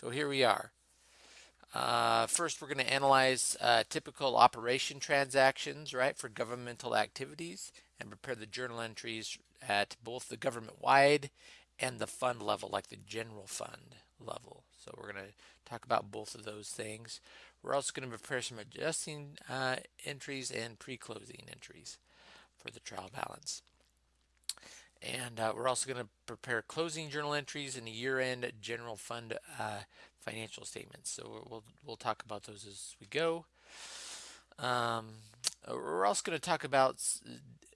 So here we are. Uh, first, we're going to analyze uh, typical operation transactions, right, for governmental activities and prepare the journal entries at both the government-wide and the fund level, like the general fund level. So we're going to talk about both of those things. We're also going to prepare some adjusting uh, entries and pre-closing entries for the trial balance. And uh, we're also going to prepare closing journal entries and the year-end general fund uh, financial statements. So we'll, we'll talk about those as we go. Um, we're also going to talk about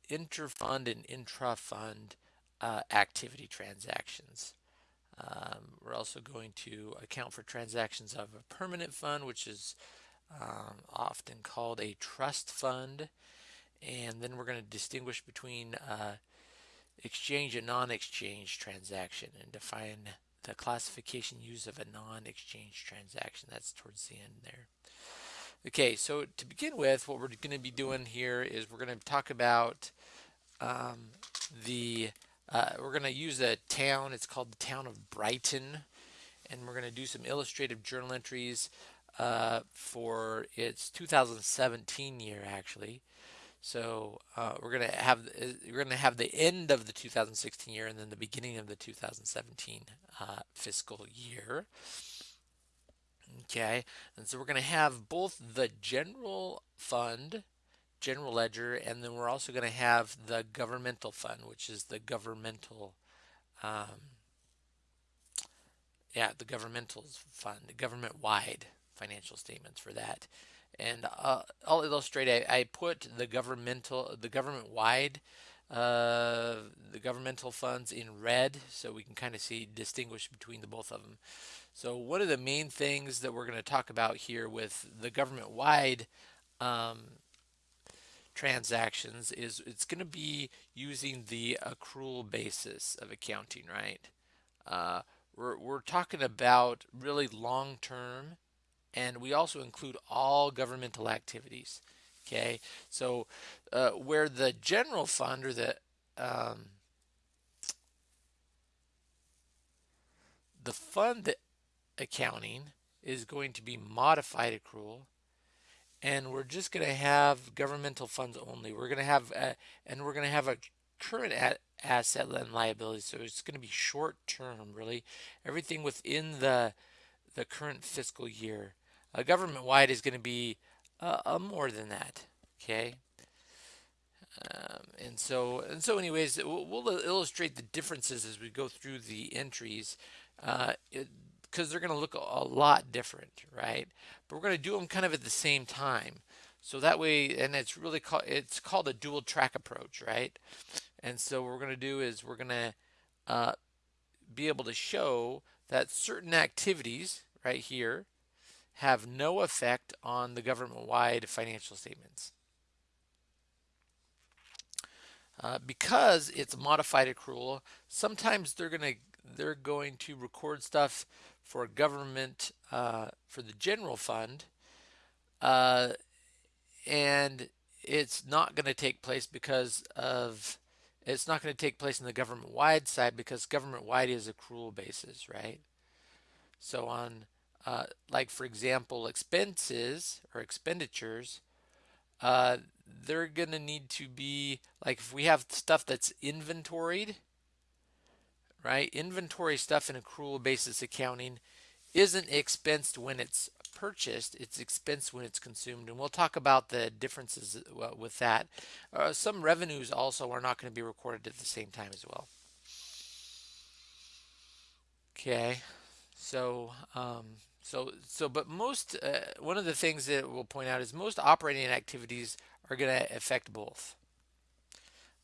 inter-fund and intra-fund uh, activity transactions. Um, we're also going to account for transactions of a permanent fund, which is um, often called a trust fund. And then we're going to distinguish between uh, exchange and non-exchange transaction and define the classification use of a non-exchange transaction. That's towards the end there. Okay, so to begin with, what we're going to be doing here is we're going to talk about um, the, uh, we're going to use a town, it's called the town of Brighton, and we're going to do some illustrative journal entries uh, for its 2017 year actually. So uh, we're gonna have we're gonna have the end of the 2016 year and then the beginning of the 2017 uh, fiscal year. Okay, and so we're gonna have both the general fund, general ledger, and then we're also gonna have the governmental fund, which is the governmental, um, yeah, the governmental fund, government-wide financial statements for that and uh, I'll illustrate. I, I, put the governmental, the government-wide, uh, the governmental funds in red, so we can kind of see distinguish between the both of them. So one of the main things that we're going to talk about here with the government-wide um, transactions is it's going to be using the accrual basis of accounting, right? Uh, we're, we're talking about really long-term and we also include all governmental activities. Okay, so uh, where the general fund or the um, the fund accounting is going to be modified accrual and we're just going to have governmental funds only we're going to have a, and we're going to have a current asset and liability so it's going to be short term really everything within the the current fiscal year uh, government-wide is going to be uh, uh, more than that. Okay. Um, and so and so anyways we'll, we'll, illustrate the differences as we go through the entries because uh, they're going to look a, a, lot different right but we're going to do them kind of at the same time so that way and it's really called it's called a dual track approach right and so what we're going to do is we're going to uh, be able to show that certain activities right here have no effect on the government-wide financial statements. Uh, because it's modified accrual, sometimes they're going to they're going to record stuff for government uh, for the general fund, uh, and it's not going to take place because of it's not going to take place in the government-wide side because government-wide is accrual basis, right? So on uh, like for example, expenses or expenditures, uh, they're going to need to be like if we have stuff that's inventoried, right? Inventory stuff in accrual basis accounting isn't expensed when it's purchased, it's expensed when it's consumed. And we'll talk about the differences uh, with that. Uh, some revenues also are not going to be recorded at the same time as well. Okay, so um, so, so, but most, uh, one of the things that we'll point out is most operating activities are going to affect both,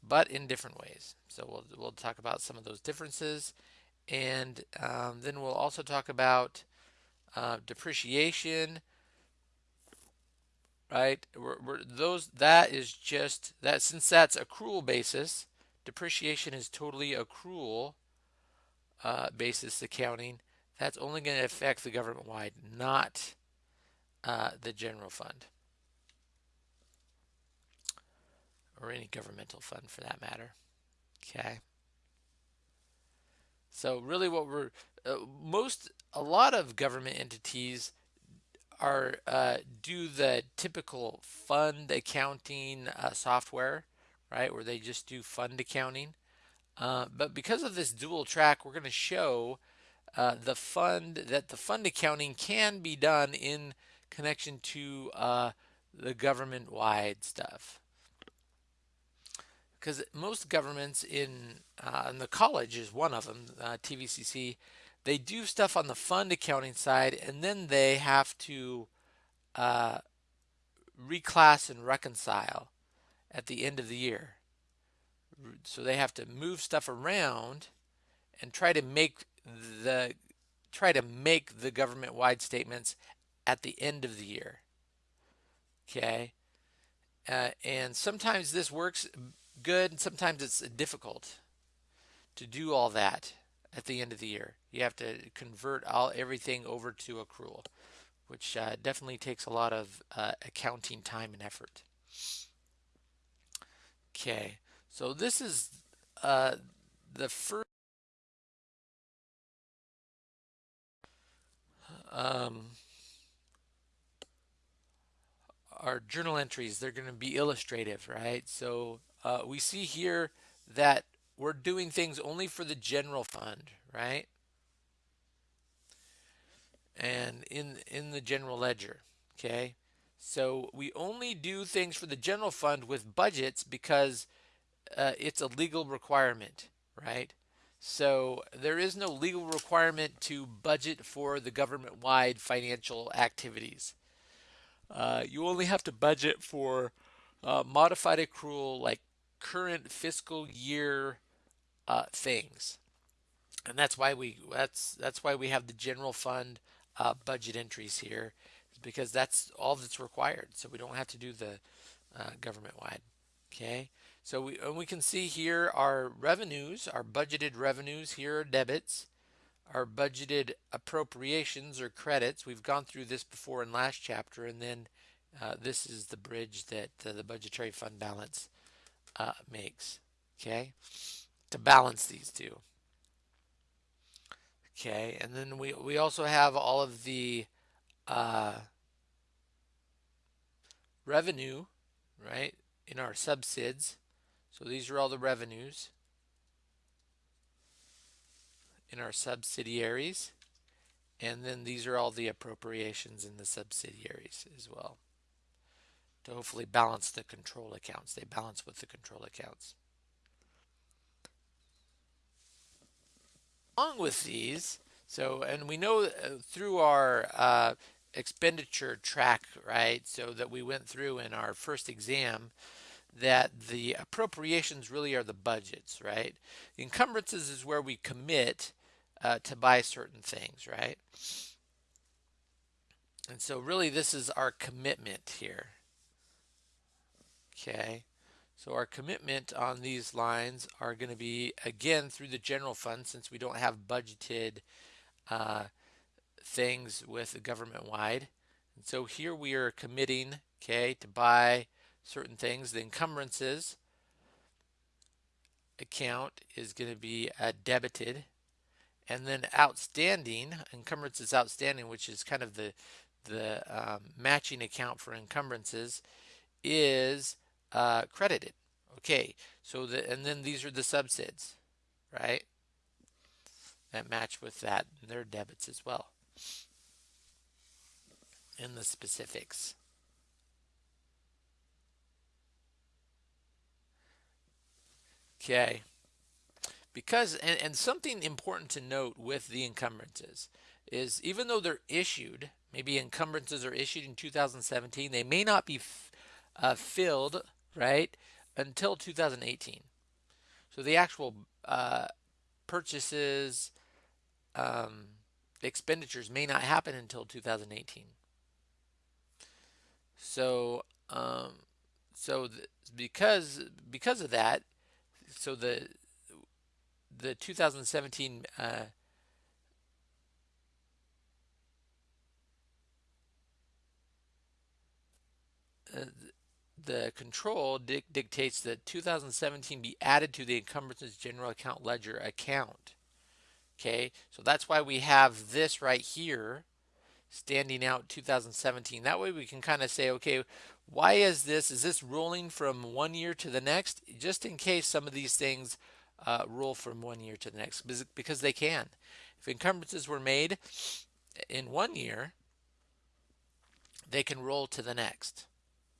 but in different ways. So we'll, we'll talk about some of those differences. And um, then we'll also talk about uh, depreciation, right? We're, we're, those, that is just, that since that's accrual basis, depreciation is totally accrual uh, basis accounting that's only going to affect the government-wide, not uh, the general fund or any governmental fund for that matter. Okay. So really what we're uh, most a lot of government entities are uh, do the typical fund accounting uh, software, right? Where they just do fund accounting. Uh, but because of this dual track, we're going to show uh, the fund that the fund accounting can be done in connection to uh, the government-wide stuff. Because most governments in, uh, and the college is one of them, uh, TVCC, they do stuff on the fund accounting side and then they have to uh, reclass and reconcile at the end of the year. So they have to move stuff around and try to make the try to make the government-wide statements at the end of the year. Okay, uh, and sometimes this works good, and sometimes it's difficult to do all that at the end of the year. You have to convert all everything over to accrual, which uh, definitely takes a lot of uh, accounting time and effort. Okay, so this is uh, the first um, our journal entries, they're going to be illustrative, right? So uh, we see here that we're doing things only for the general fund, right? And in, in the general ledger, okay? So we only do things for the general fund with budgets because uh, it's a legal requirement, right? So there is no legal requirement to budget for the government-wide financial activities. Uh, you only have to budget for uh, modified accrual like current fiscal year uh, things, and that's why we that's that's why we have the general fund uh, budget entries here, because that's all that's required. So we don't have to do the uh, government-wide. Okay. So we, and we can see here our revenues, our budgeted revenues, here are debits, our budgeted appropriations or credits. We've gone through this before in last chapter, and then uh, this is the bridge that uh, the budgetary fund balance uh, makes, okay, to balance these two. Okay, and then we, we also have all of the uh, revenue, right, in our subsids so these are all the revenues in our subsidiaries. And then these are all the appropriations in the subsidiaries as well to hopefully balance the control accounts. They balance with the control accounts. Along with these, so, and we know uh, through our uh, expenditure track, right, so that we went through in our first exam, that the appropriations really are the budgets, right? The encumbrances is where we commit uh, to buy certain things, right? And so really this is our commitment here. Okay. So our commitment on these lines are going to be, again, through the general fund since we don't have budgeted uh, things with the government wide. And so here we are committing, okay, to buy certain things. The encumbrances account is going to be uh, debited. And then outstanding, encumbrances outstanding, which is kind of the, the um, matching account for encumbrances, is uh, credited. Okay, so the, and then these are the subsids, right? That match with that, and they're debits as well. In the specifics. Okay. Because, and, and something important to note with the encumbrances is even though they're issued, maybe encumbrances are issued in 2017, they may not be uh, filled, right, until 2018. So the actual uh, purchases, um, expenditures may not happen until 2018. So, um, so because because of that, so the the 2017 uh, uh, the control di dictates that 2017 be added to the encumbrances general account ledger account. Okay, so that's why we have this right here standing out 2017. That way we can kind of say, okay, why is this? Is this rolling from one year to the next? Just in case some of these things uh, roll from one year to the next, because they can. If encumbrances were made in one year, they can roll to the next.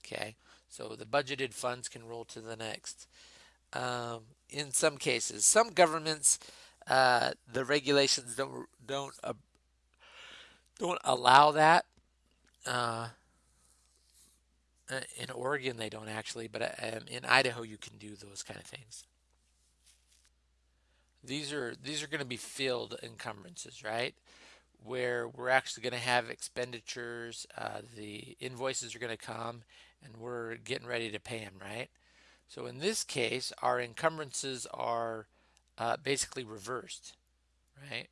Okay, so the budgeted funds can roll to the next. Um, in some cases, some governments, uh, the regulations don't don't uh, don't allow that. Uh, in Oregon, they don't actually, but um, in Idaho, you can do those kind of things. These are these are going to be filled encumbrances, right? Where we're actually going to have expenditures, uh, the invoices are going to come, and we're getting ready to pay them, right? So in this case, our encumbrances are uh, basically reversed, right?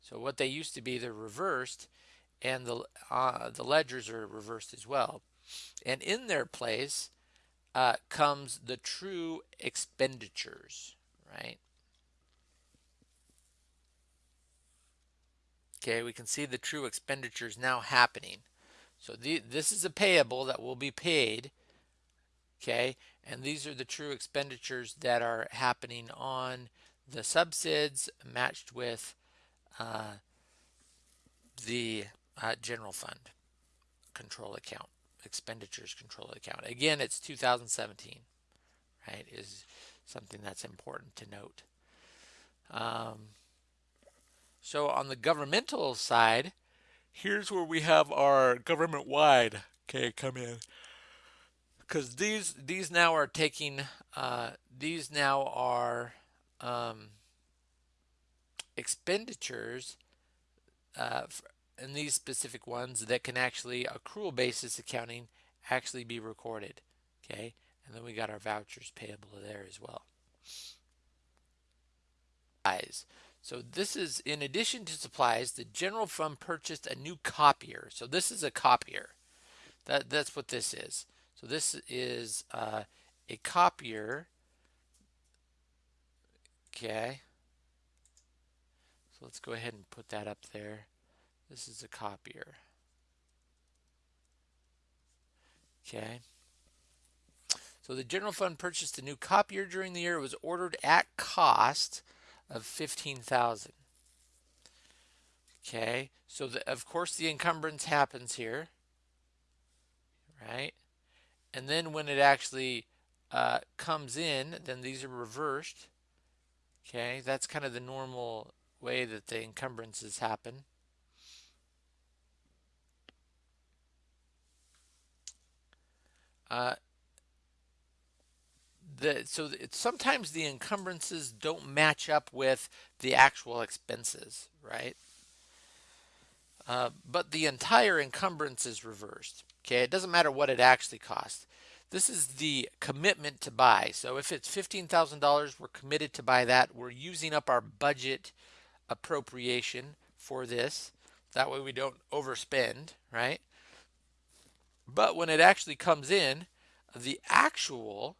So what they used to be, they're reversed, and the uh, the ledgers are reversed as well. And in their place uh, comes the true expenditures, right? Okay, we can see the true expenditures now happening. So the, this is a payable that will be paid. Okay, and these are the true expenditures that are happening on the subsids matched with uh, the uh, general fund control account, expenditures control account. Again, it's 2017, right, is something that's important to note. Um, so on the governmental side, here's where we have our government-wide, okay, come in. Because these these now are taking, uh, these now are um, expenditures uh, and these specific ones that can actually accrual basis accounting actually be recorded okay? And then we got our vouchers payable there as well. So this is in addition to supplies the general fund purchased a new copier. So this is a copier. That that's what this is. So this is uh, a copier. Okay. So let's go ahead and put that up there. This is a copier. Okay. So the general fund purchased a new copier during the year. It was ordered at cost of 15,000. Okay. So the, of course the encumbrance happens here. Right. And then when it actually uh, comes in, then these are reversed. Okay. That's kind of the normal way that the encumbrances happen. Uh, the, so it, sometimes the encumbrances don't match up with the actual expenses, right? Uh, but the entire encumbrance is reversed. Okay, it doesn't matter what it actually costs. This is the commitment to buy. So if it's $15,000, we're committed to buy that. We're using up our budget appropriation for this. That way we don't overspend, right? But when it actually comes in, the actual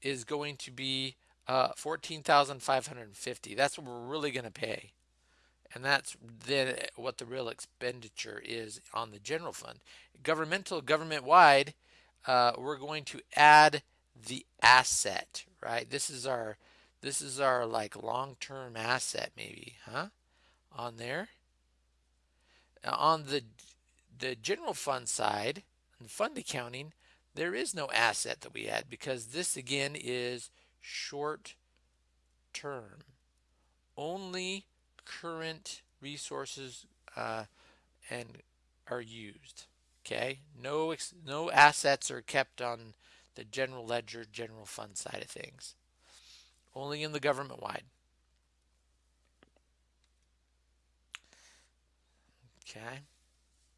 is going to be uh, 14,550. That's what we're really going to pay. And that's then what the real expenditure is on the general fund. Governmental, government-wide, uh, we're going to add the asset, right? This is our this is our like long-term asset maybe, huh? On there. Now on the the general fund side, and fund accounting, there is no asset that we add because this again is short term. Only current resources uh, and are used. Okay, no no assets are kept on the general ledger, general fund side of things only in the government wide. Okay.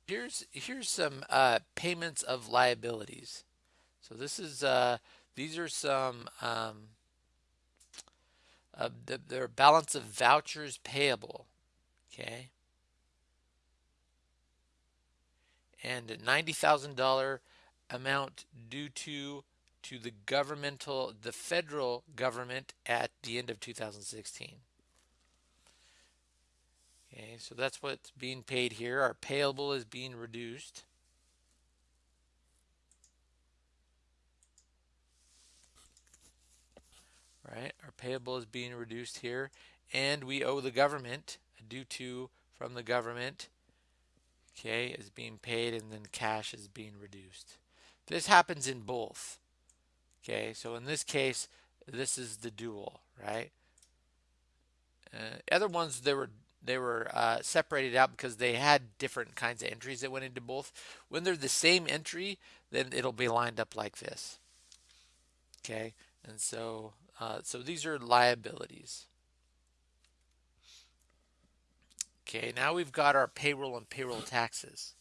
Here's here's some uh, payments of liabilities. So this is uh, these are some um, uh, the, their balance of vouchers payable. Okay. And a ninety thousand dollar amount due to to the governmental, the federal government at the end of 2016. Okay, so that's what's being paid here. Our payable is being reduced. Right, our payable is being reduced here, and we owe the government due to from the government. Okay, is being paid, and then cash is being reduced. This happens in both. Okay, so in this case, this is the dual, right? Uh, other ones there were they were uh, separated out because they had different kinds of entries that went into both. When they're the same entry, then it'll be lined up like this. Okay, and so uh, so these are liabilities. Okay, now we've got our payroll and payroll taxes.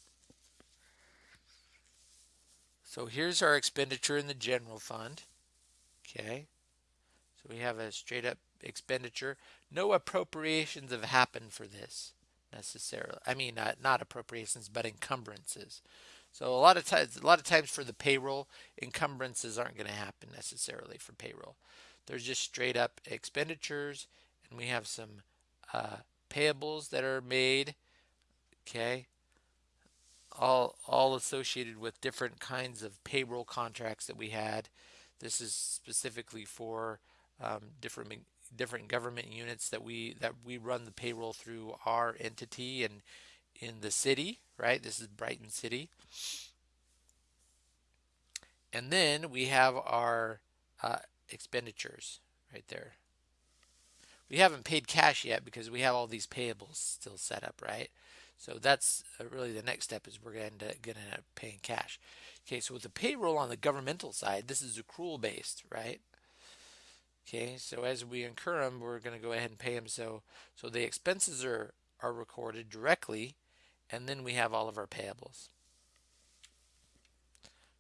So here's our expenditure in the general fund. Okay, so we have a straight up expenditure. No appropriations have happened for this necessarily. I mean, uh, not appropriations, but encumbrances. So a lot of times, a lot of times for the payroll, encumbrances aren't going to happen necessarily for payroll. There's just straight up expenditures, and we have some uh, payables that are made. Okay, all all associated with different kinds of payroll contracts that we had. This is specifically for um, different different government units that we that we run the payroll through our entity and in the city, right? This is Brighton City. And then we have our uh, expenditures right there. We haven't paid cash yet because we have all these payables still set up, right? So that's uh, really the next step is we're going to end up paying cash. Okay, so with the payroll on the governmental side, this is accrual based, right? Okay, so as we incur them, we're going to go ahead and pay them. So, so the expenses are, are recorded directly, and then we have all of our payables.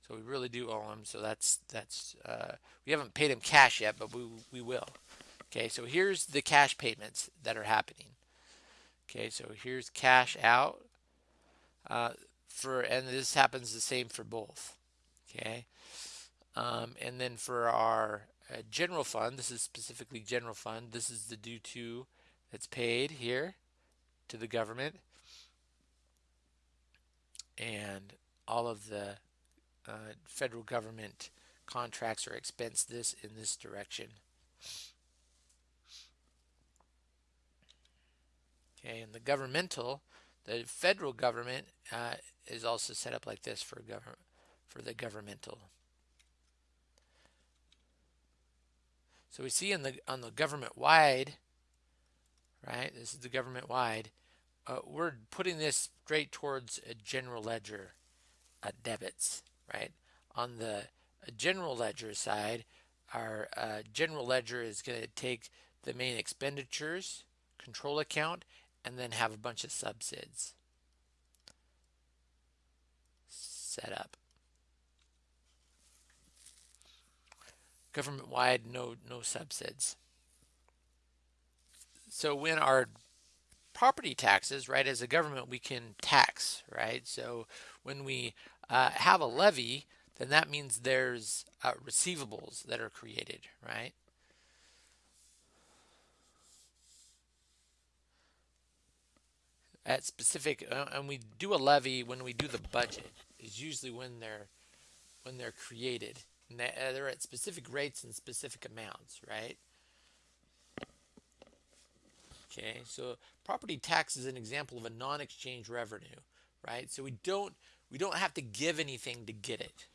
So we really do owe them. So that's that's uh, we haven't paid them cash yet, but we we will. Okay, so here's the cash payments that are happening. Okay, so here's cash out uh, for, and this happens the same for both. Okay, um, and then for our uh, general fund, this is specifically general fund. This is the due to that's paid here to the government. And all of the uh, federal government contracts are expensed this in this direction. Okay, and the governmental, the federal government uh, is also set up like this for government for the governmental. So we see on the on the government wide, right? This is the government wide. Uh, we're putting this straight towards a general ledger uh, debits, right? On the uh, general ledger side, our uh, general ledger is going to take the main expenditures, control account, and then have a bunch of subsids set up. Government-wide, no no subsids. So when our property taxes, right, as a government, we can tax, right? So when we uh, have a levy, then that means there's uh, receivables that are created, right? At specific, uh, and we do a levy when we do the budget is usually when they're when they're created. Uh, they're at specific rates and specific amounts, right? Okay, so property tax is an example of a non-exchange revenue, right? So we don't we don't have to give anything to get it.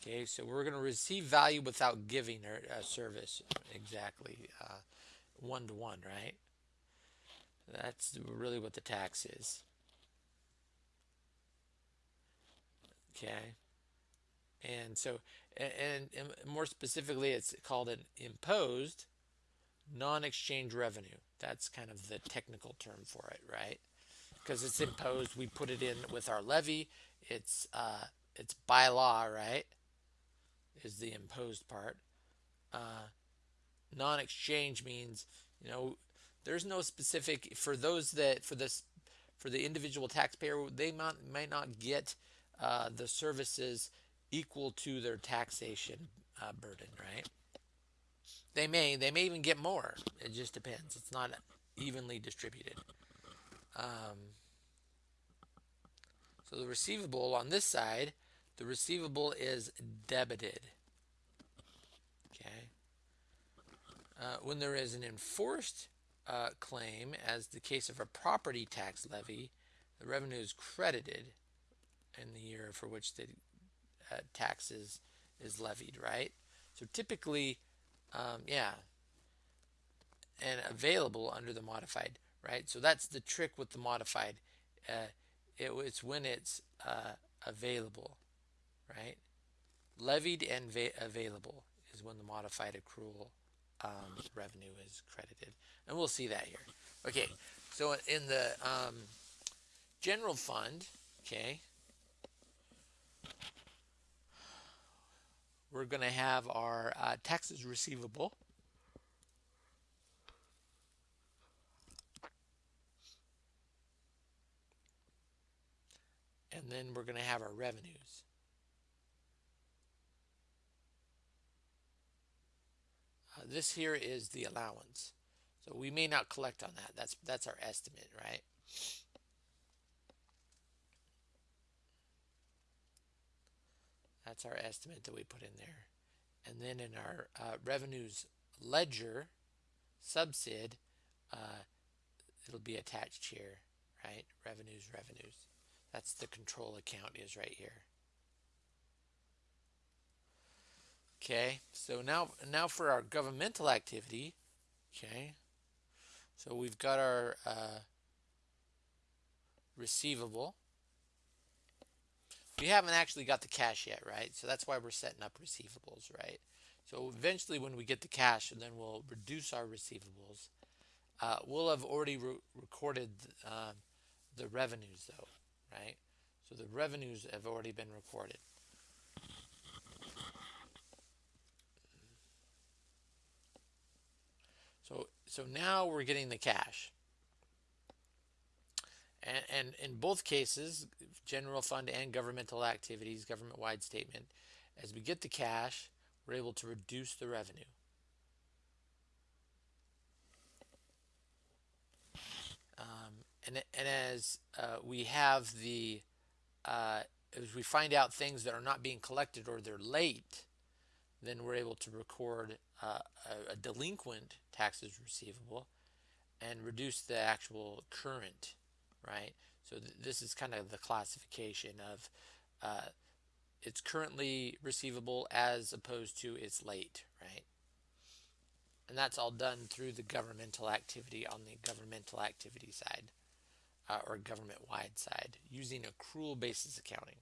Okay, so we're going to receive value without giving a, service exactly one to one, right? That's really what the tax is. Okay. And so, and, and more specifically, it's called an imposed non-exchange revenue. That's kind of the technical term for it, right? Because it's imposed, we put it in with our levy. It's uh, it's by law, right? Is the imposed part. Uh, non-exchange means you know there's no specific for those that for this for the individual taxpayer they might might not get uh, the services equal to their taxation uh, burden, right? They may, they may even get more. It just depends. It's not evenly distributed. Um, so the receivable on this side, the receivable is debited. Okay. Uh, when there is an enforced uh, claim, as the case of a property tax levy, the revenue is credited in the year for which the uh, tax is, is levied, right? So typically, um, yeah, and available under the modified, right? So that's the trick with the modified. Uh, it, it's when it's uh, available, right? Levied and available is when the modified accrual um, revenue is credited. And we'll see that here. Okay, so in the um, general fund, okay, we're going to have our uh, taxes receivable. And then we're going to have our revenues. Uh, this here is the allowance. So we may not collect on that. That's that's our estimate, right? That's our estimate that we put in there. And then in our uh, revenues ledger subsid, uh, it'll be attached here, right? Revenues, revenues. That's the control account is right here. Okay, so now now for our governmental activity, okay, so we've got our uh, receivable. We haven't actually got the cash yet, right? So that's why we're setting up receivables, right? So eventually when we get the cash, and then we'll reduce our receivables. Uh, we'll have already re recorded uh, the revenues though, right? So the revenues have already been recorded. So, so now we're getting the cash. And, and in both cases, general fund and governmental activities, government-wide statement, as we get the cash, we're able to reduce the revenue. Um, and, and as uh, we have the, uh, as we find out things that are not being collected or they're late, then we're able to record uh, a, a, delinquent taxes receivable and reduce the actual current, right? So th this is kind of the classification of uh, it's currently receivable as opposed to it's late, right? And that's all done through the governmental activity on the governmental activity side uh, or government-wide side using accrual basis accounting.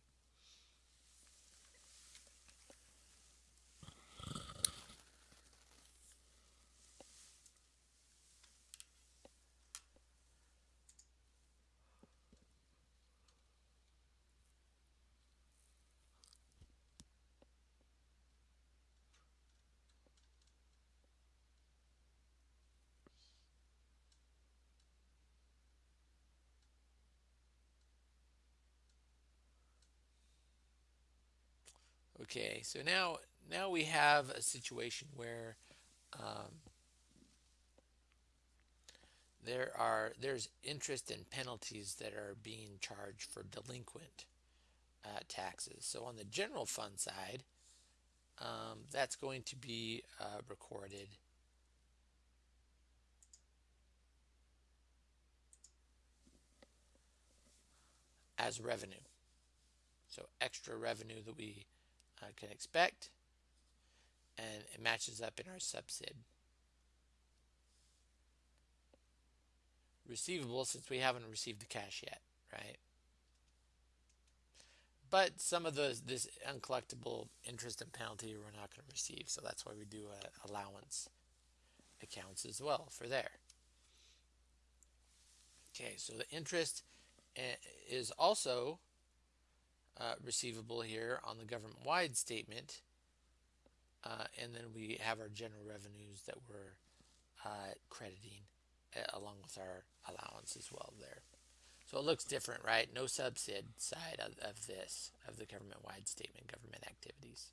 Okay, so now now we have a situation where um, there are there's interest and penalties that are being charged for delinquent uh, taxes. So on the general fund side, um, that's going to be uh, recorded as revenue. So extra revenue that we uh, can expect and it matches up in our subsid. Receivable since we haven't received the cash yet, right? But some of the this uncollectible interest and penalty we're not going to receive, so that's why we do a allowance accounts as well for there. Okay, so the interest eh, is also uh, receivable here on the government-wide statement. Uh, and then we have our general revenues that we're uh, crediting uh, along with our allowance as well there. So it looks different, right? No subsid side of, of this, of the government-wide statement, government activities.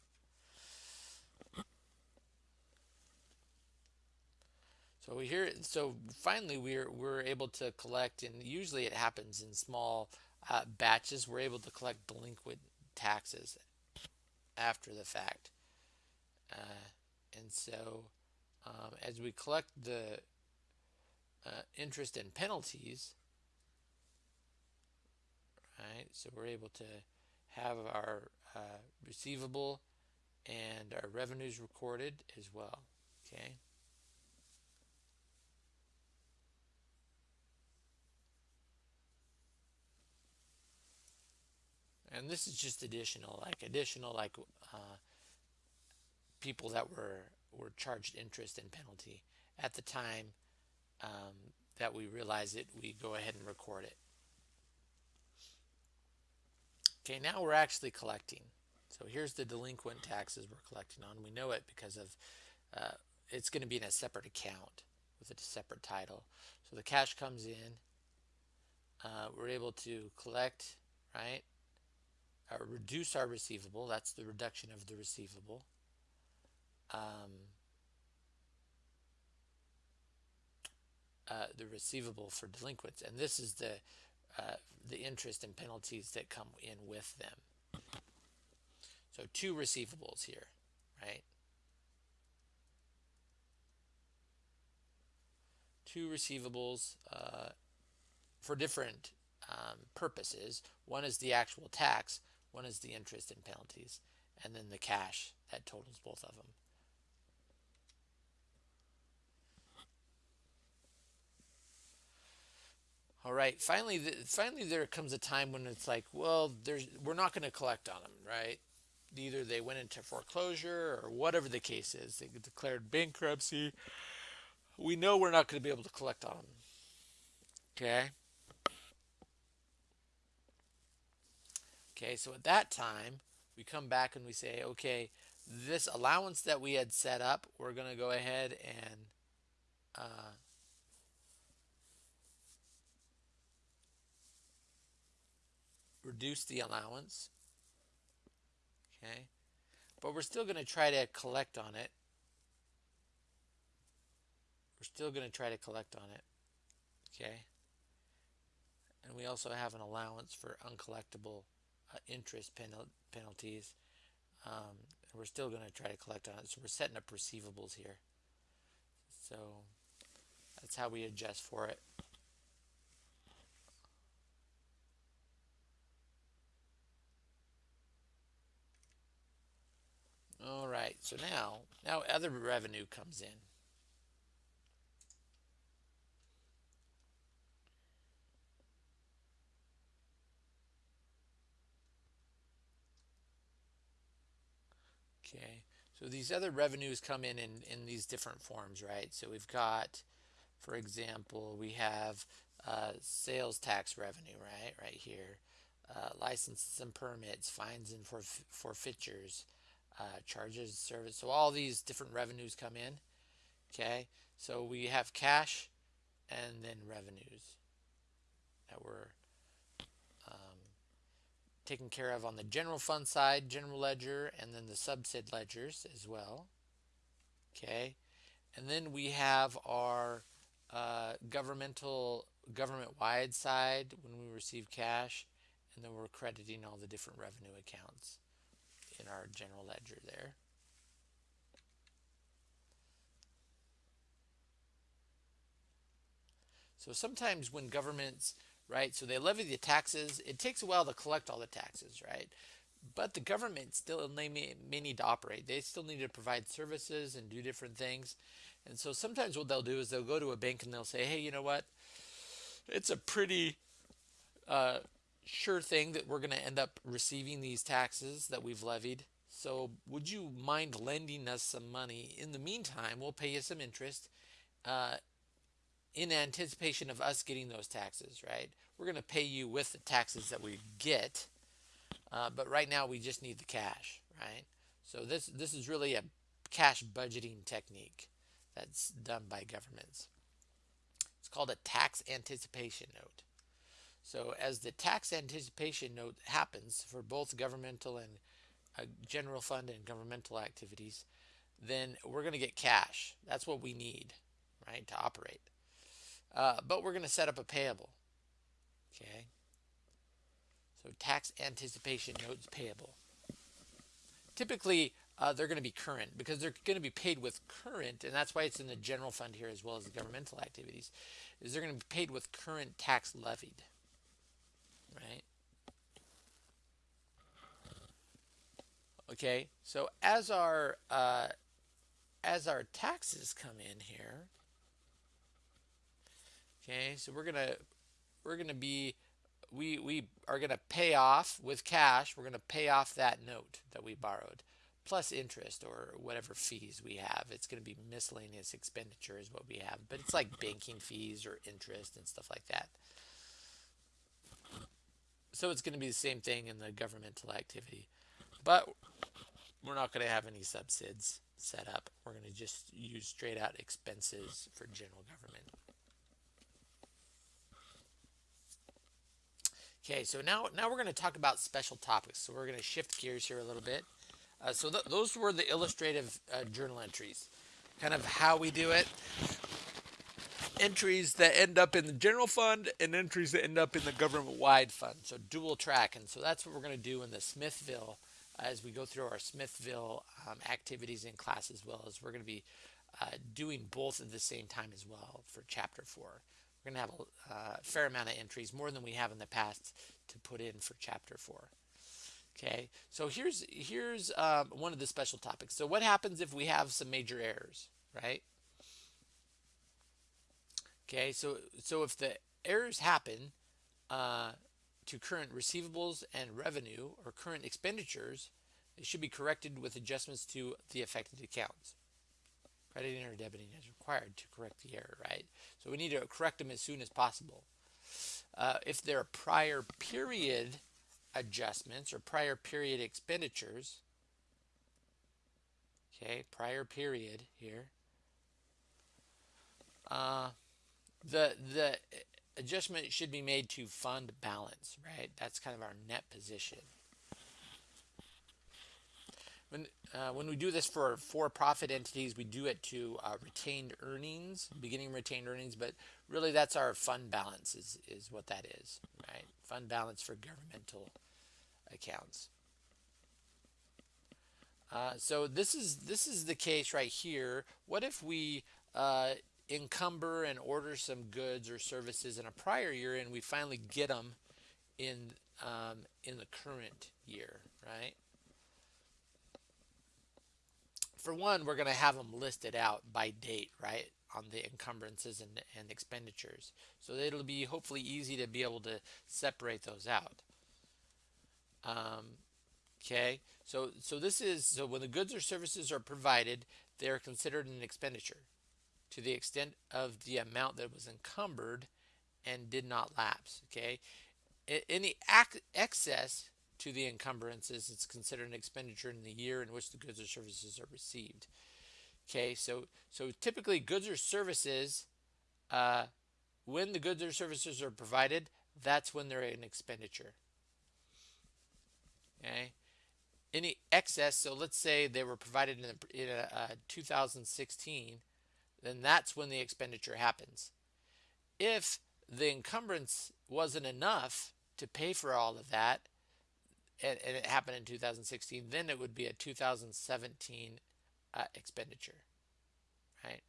So here, so finally we're we're able to collect, and usually it happens in small uh, batches. We're able to collect delinquent taxes after the fact, uh, and so um, as we collect the uh, interest and penalties, right? So we're able to have our uh, receivable and our revenues recorded as well, okay? And this is just additional, like additional, like uh, people that were were charged interest and penalty at the time um, that we realize it. We go ahead and record it. Okay, now we're actually collecting. So here's the delinquent taxes we're collecting on. We know it because of uh, it's going to be in a separate account with a separate title. So the cash comes in. Uh, we're able to collect, right? Uh, reduce our receivable. That's the reduction of the receivable. Um, uh, the receivable for delinquents, and this is the uh, the interest and penalties that come in with them. So two receivables here, right? Two receivables uh, for different um, purposes. One is the actual tax, one is the interest and penalties, and then the cash that totals both of them. All right. Finally, finally, there comes a time when it's like, well, there's we're not going to collect on them, right? Either they went into foreclosure or whatever the case is, they declared bankruptcy. We know we're not going to be able to collect on them. Okay. Okay. So at that time, we come back and we say, okay, this allowance that we had set up, we're going to go ahead and uh, reduce the allowance. Okay. But we're still going to try to collect on it. We're still going to try to collect on it. Okay. And we also have an allowance for uncollectible uh, interest penal penalties. Um, we're still going to try to collect on it. So we're setting up receivables here. So that's how we adjust for it. All right, so now, now other revenue comes in. Okay, so these other revenues come in, in in these different forms, right? So we've got, for example, we have uh, sales tax revenue, right, right here, uh, licenses and permits, fines and forf forfeitures, uh, charges, service. So all these different revenues come in. Okay, so we have cash and then revenues that we're taken care of on the general fund side, general ledger, and then the subsid ledgers as well. Okay, and then we have our uh, governmental government-wide side when we receive cash, and then we're crediting all the different revenue accounts in our general ledger there. So sometimes when governments, right, so they levy the taxes, it takes a while to collect all the taxes, right? But the government still may, may need to operate. They still need to provide services and do different things. And so sometimes what they'll do is they'll go to a bank and they'll say, hey, you know what? It's a pretty uh, sure thing that we're going to end up receiving these taxes that we've levied. So would you mind lending us some money? In the meantime, we'll pay you some interest uh, in anticipation of us getting those taxes, right? We're going to pay you with the taxes that we get, uh, but right now we just need the cash, right? So this this is really a cash budgeting technique that's done by governments. It's called a tax anticipation note. So as the tax anticipation note happens for both governmental and uh, general fund and governmental activities, then we're going to get cash. That's what we need, right, to operate. Uh, but we're going to set up a payable. Okay. So tax anticipation notes payable. Typically, uh, they're going to be current because they're going to be paid with current, and that's why it's in the general fund here as well as the governmental activities, is they're going to be paid with current tax levied, right? Okay, so as our uh, as our taxes come in here, okay, so we're gonna we're gonna be we we are gonna pay off with cash. We're gonna pay off that note that we borrowed plus interest or whatever fees we have. It's going to be miscellaneous expenditure is what we have, but it's like banking fees or interest and stuff like that. So it's going to be the same thing in the governmental activity, but we're not going to have any subsids set up. We're going to just use straight out expenses for general government. Okay, so now now we're going to talk about special topics. So we're going to shift gears here a little bit. Uh, so th those were the illustrative uh, journal entries, kind of how we do it. Entries that end up in the general fund and entries that end up in the government-wide fund. So dual track, and so that's what we're going to do in the Smithville as we go through our Smithville um, activities in class as well as we're going to be uh, doing both at the same time as well for chapter four. We're going to have a uh, fair amount of entries, more than we have in the past, to put in for chapter four. Okay, so here's here's um, one of the special topics. So what happens if we have some major errors, right? Okay, so so if the errors happen uh, to current receivables and revenue or current expenditures, it should be corrected with adjustments to the affected accounts. Crediting or debiting is required to correct the error, right? So we need to correct them as soon as possible. Uh, if there are prior period adjustments or prior period expenditures. Okay, prior period here. Uh, the the adjustment should be made to fund balance, right? That's kind of our net position. When, uh, when we do this for for-profit entities, we do it to uh, retained earnings, beginning retained earnings, but really that's our fund balance is, is what that is, right? Fund balance for governmental accounts. Uh, so this is this is the case right here. What if we uh, encumber and order some goods or services in a prior year and we finally get them in um, in the current year, right? For one, we're going to have them listed out by date, right, on the encumbrances and, and expenditures. So it'll be hopefully easy to be able to separate those out. Um, okay, so so this is so when the goods or services are provided, they are considered an expenditure to the extent of the amount that was encumbered and did not lapse. Okay, any act excess to the encumbrances it's considered an expenditure in the year in which the goods or services are received. Okay, so so typically goods or services, uh, when the goods or services are provided, that's when they're an expenditure. Okay. Any excess, so let's say they were provided in, a, in a, uh, 2016, then that's when the expenditure happens. If the encumbrance wasn't enough to pay for all of that, and, and it happened in 2016, then it would be a 2017 uh, expenditure, right?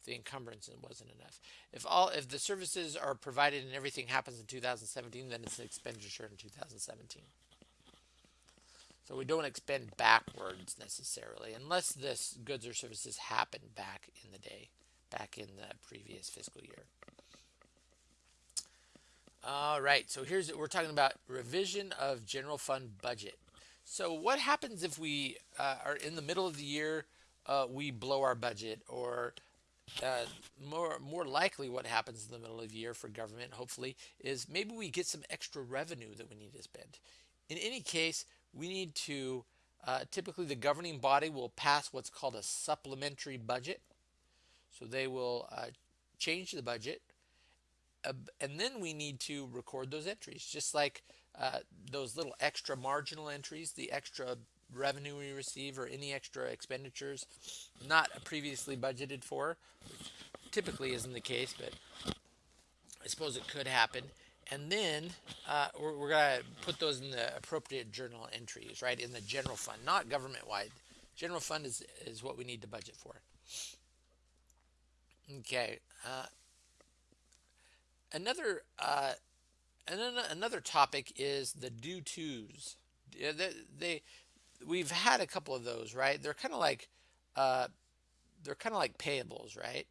If the encumbrance wasn't enough. If all if the services are provided and everything happens in 2017, then it's an expenditure in 2017. So we don't expend backwards necessarily, unless this goods or services happen back in the day, back in the previous fiscal year. All right, so here's we're talking about revision of general fund budget. So what happens if we uh, are in the middle of the year, uh, we blow our budget, or uh, more more likely what happens in the middle of the year for government, hopefully, is maybe we get some extra revenue that we need to spend. In any case, we need to, uh, typically the governing body will pass what's called a supplementary budget. So they will uh, change the budget. Uh, and then we need to record those entries, just like uh, those little extra marginal entries, the extra revenue we receive or any extra expenditures not previously budgeted for. which typically isn't the case, but I suppose it could happen. And then uh, we're, we're going to put those in the appropriate journal entries, right, in the general fund, not government-wide. General fund is, is what we need to budget for. Okay. Another uh, another topic is the due tos. They, they, we've had a couple of those, right? They're kind of like uh, they're kind of like payables, right?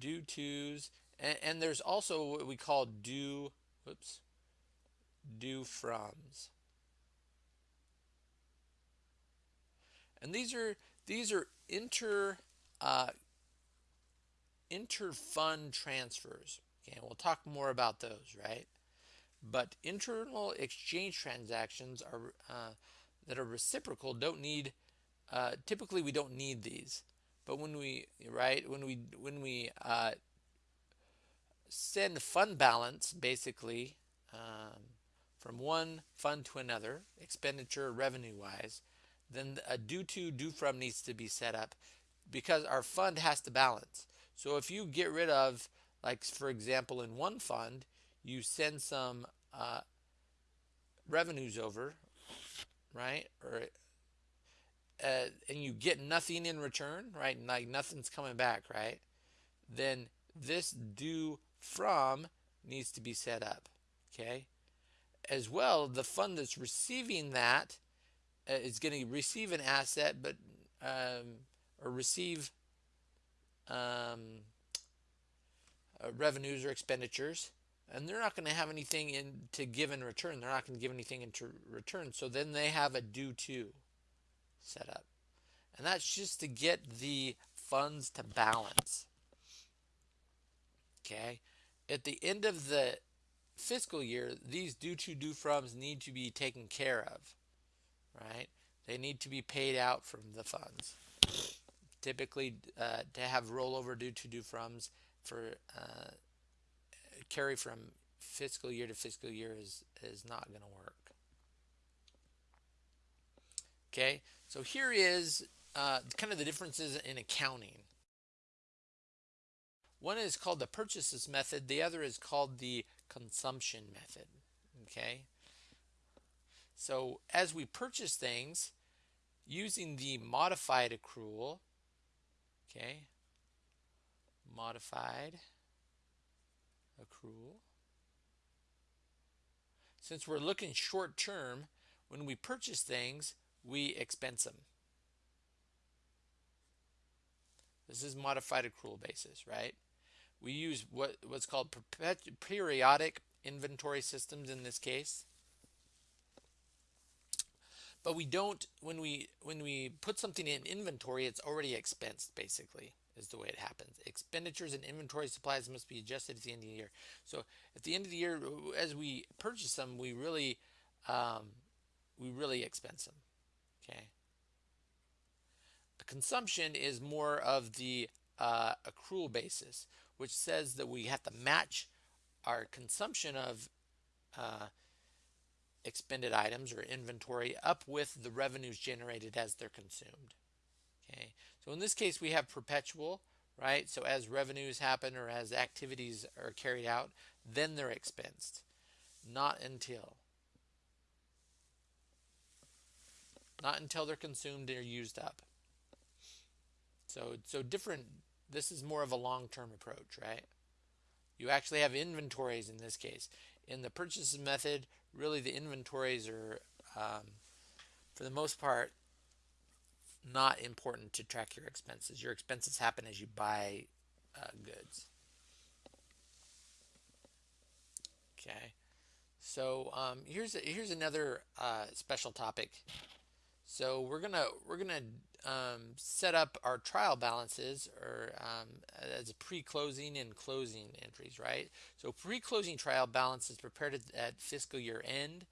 Due tos, and, and there's also what we call due. Whoops. Due froms. And these are these are inter uh, inter-fund transfers. Okay, we'll talk more about those, right? But internal exchange transactions are uh, that are reciprocal don't need. Uh, typically, we don't need these. But when we right when we when we uh, send fund balance basically um, from one fund to another, expenditure revenue wise, then a due to due from needs to be set up because our fund has to balance. So if you get rid of, like for example, in one fund, you send some uh, revenues over, right? Or uh, and you get nothing in return, right? Like nothing's coming back, right? Then this due from needs to be set up, okay? As well, the fund that's receiving that uh, is going to receive an asset, but um, or receive um, uh, revenues or expenditures, and they're not going to have anything in to give in return. They're not going to give anything into return. So then they have a due to set up, and that's just to get the funds to balance. Okay, at the end of the fiscal year, these due to due froms need to be taken care of right? They need to be paid out from the funds. Typically, uh, to have rollover due to due froms for uh, carry from fiscal year to fiscal year is is not going to work. Okay, so here is uh, kind of the differences in accounting. One is called the purchases method. The other is called the consumption method. Okay, so as we purchase things using the modified accrual, okay, modified accrual. Since we're looking short term, when we purchase things, we expense them. This is modified accrual basis, right? We use what what's called periodic inventory systems in this case. But we don't when we when we put something in inventory, it's already expensed basically is the way it happens. Expenditures and inventory supplies must be adjusted at the end of the year. So at the end of the year, as we purchase them, we really um, we really expense them. Okay. Consumption is more of the uh, accrual basis, which says that we have to match our consumption of uh, expended items or inventory up with the revenues generated as they're consumed. Okay, so in this case we have perpetual, right? So as revenues happen or as activities are carried out, then they're expensed. Not until. Not until they're consumed or used up. So, so different, this is more of a long-term approach, right? You actually have inventories in this case. In the purchases method, really the inventories are, um, for the most part, not important to track your expenses. Your expenses happen as you buy uh, goods. Okay, so um, here's here's another uh, special topic. So we're gonna we're gonna um, set up our trial balances or um, as pre-closing and closing entries, right? So pre-closing trial balances prepared at fiscal year end,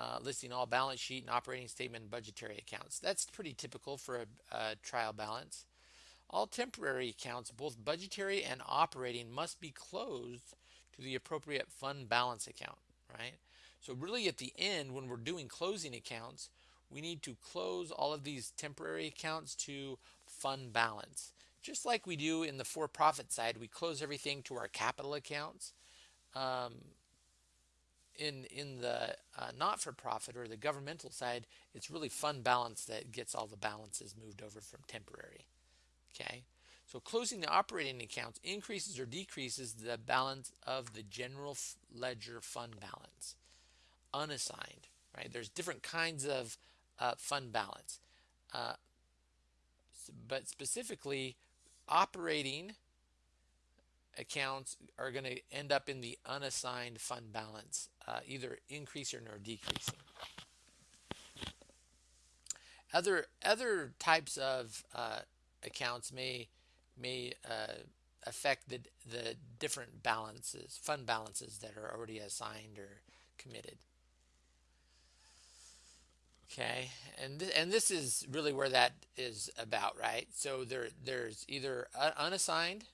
uh, listing all balance sheet and operating statement and budgetary accounts. That's pretty typical for a, a trial balance. All temporary accounts, both budgetary and operating, must be closed to the appropriate fund balance account, right? So really at the end, when we're doing closing accounts, we need to close all of these temporary accounts to fund balance. Just like we do in the for-profit side, we close everything to our capital accounts. Um, in in the uh, not-for-profit or the governmental side, it's really fund balance that gets all the balances moved over from temporary. Okay, so closing the operating accounts increases or decreases the balance of the general ledger fund balance, unassigned. Right, there's different kinds of uh, fund balance, uh, but specifically, operating accounts are going to end up in the unassigned fund balance, uh, either increasing or decreasing. Other other types of uh, accounts may may uh, affect the the different balances, fund balances that are already assigned or committed. Okay, and th and this is really where that is about, right? So there there's either unassigned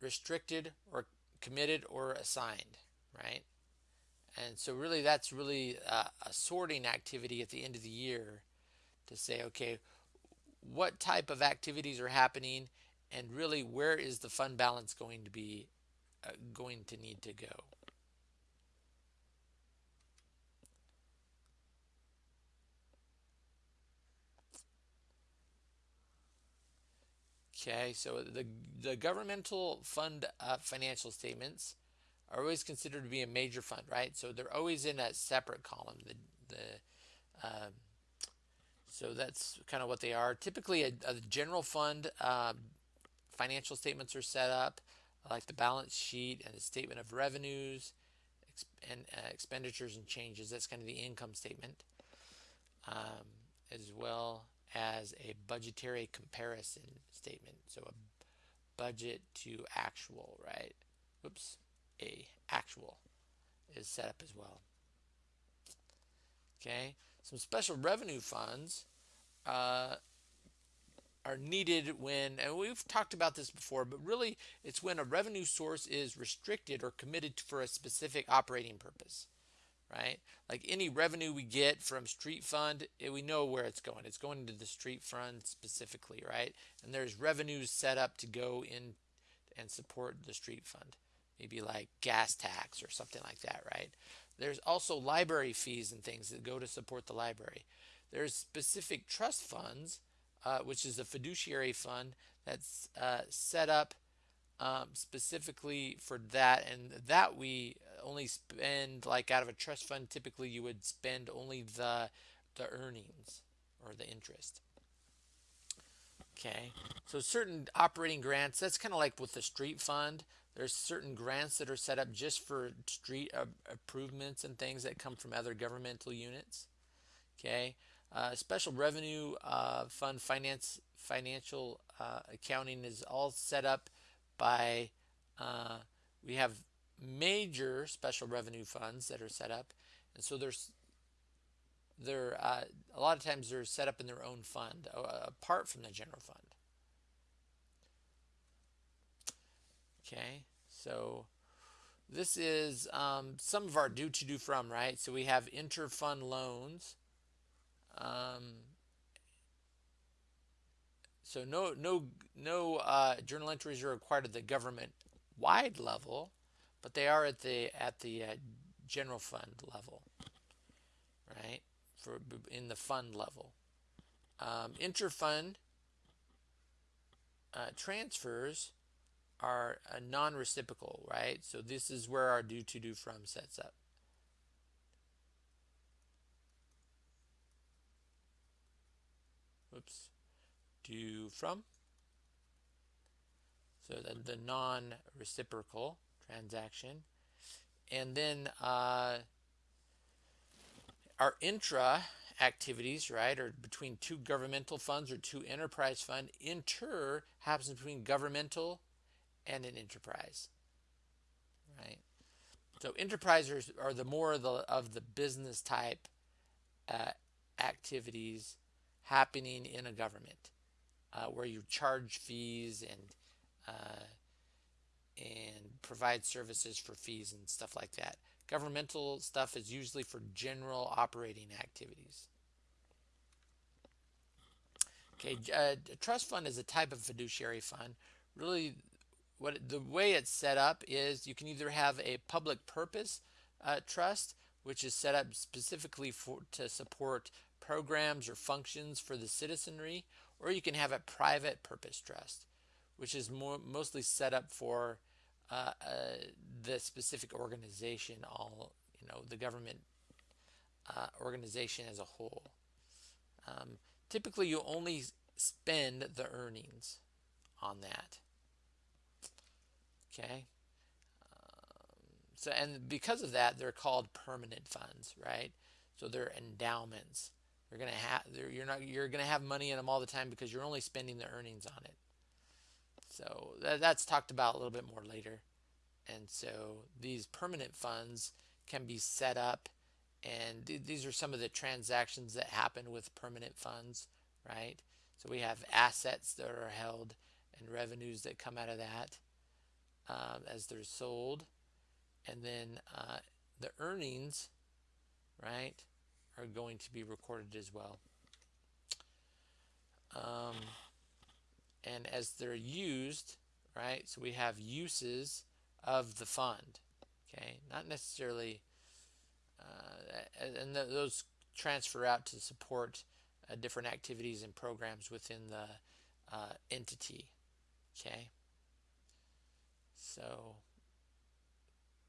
restricted or committed or assigned, right? And so really that's really a, a sorting activity at the end of the year to say, okay, what type of activities are happening and really where is the fund balance going to be uh, going to need to go. Okay, so the, the governmental fund uh, financial statements are always considered to be a major fund, right? So they're always in a separate column. The, the um, so that's kind of what they are. Typically, a, a general fund um, financial statements are set up, like the balance sheet and the statement of revenues and uh, expenditures and changes. That's kind of the income statement, um, as well as a budgetary comparison statement. So a budget to actual, right? Oops, a actual is set up as well. Okay, some special revenue funds uh, are needed when, and we've talked about this before, but really it's when a revenue source is restricted or committed for a specific operating purpose right? Like any revenue we get from street fund, it, we know where it's going. It's going to the street fund specifically, right? And there's revenues set up to go in and support the street fund, maybe like gas tax or something like that, right? There's also library fees and things that go to support the library. There's specific trust funds, uh, which is a fiduciary fund that's uh, set up um, specifically for that, and that we only spend like out of a trust fund. Typically, you would spend only the the earnings or the interest. Okay, so certain operating grants. That's kind of like with the street fund. There's certain grants that are set up just for street uh, improvements and things that come from other governmental units. Okay, uh, special revenue uh, fund finance financial uh, accounting is all set up by uh, we have major special revenue funds that are set up, and so there's they're uh, a lot of times they're set up in their own fund uh, apart from the general fund. Okay, so this is um, some of our due to due from right. So we have inter-fund loans. Um, so no no no uh, journal entries are required at the government wide level, but they are at the at the uh, general fund level, right? For in the fund level, um, interfund uh, transfers are a non-reciprocal, right? So this is where our due to due from sets up. Whoops to from. So the, the non-reciprocal transaction. And then uh, our intra activities, right, are between two governmental funds or two enterprise fund. Inter happens between governmental and an enterprise, right? So enterprises are the more of the, of the business type uh, activities happening in a government uh, where you charge fees and uh, and provide services for fees and stuff like that. Governmental stuff is usually for general operating activities. Okay, uh, a trust fund is a type of fiduciary fund. Really, what the way it's set up is you can either have a public purpose uh, trust, which is set up specifically for to support programs or functions for the citizenry, or you can have a private purpose trust, which is more mostly set up for uh, uh, the specific organization, all you know, the government uh, organization as a whole. Um, typically, you only spend the earnings on that. Okay. Um, so, and because of that, they're called permanent funds, right? So they're endowments. You're gonna have you're not you're gonna have money in them all the time because you're only spending the earnings on it. So that, that's talked about a little bit more later. And so these permanent funds can be set up and th these are some of the transactions that happen with permanent funds, right? So we have assets that are held and revenues that come out of that um, as they're sold. And then uh, the earnings, right, are going to be recorded as well. Um, and as they're used, right, so we have uses of the fund, okay, not necessarily, uh, and th those transfer out to support uh, different activities and programs within the uh, entity, okay. So,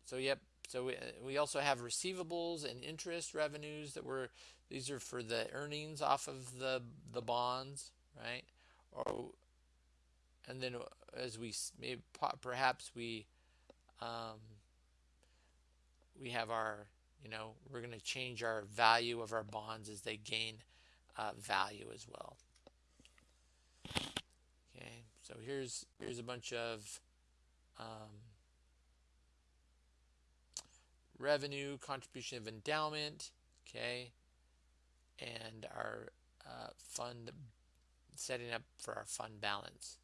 so yep, so we, we also have receivables and interest revenues that were, these are for the earnings off of the, the bonds, right? Or, and then as we, maybe perhaps we, um, we have our, you know, we're going to change our value of our bonds as they gain uh, value as well. Okay, so here's here's a bunch of um, revenue, contribution of endowment, okay, and our uh, fund setting up for our fund balance.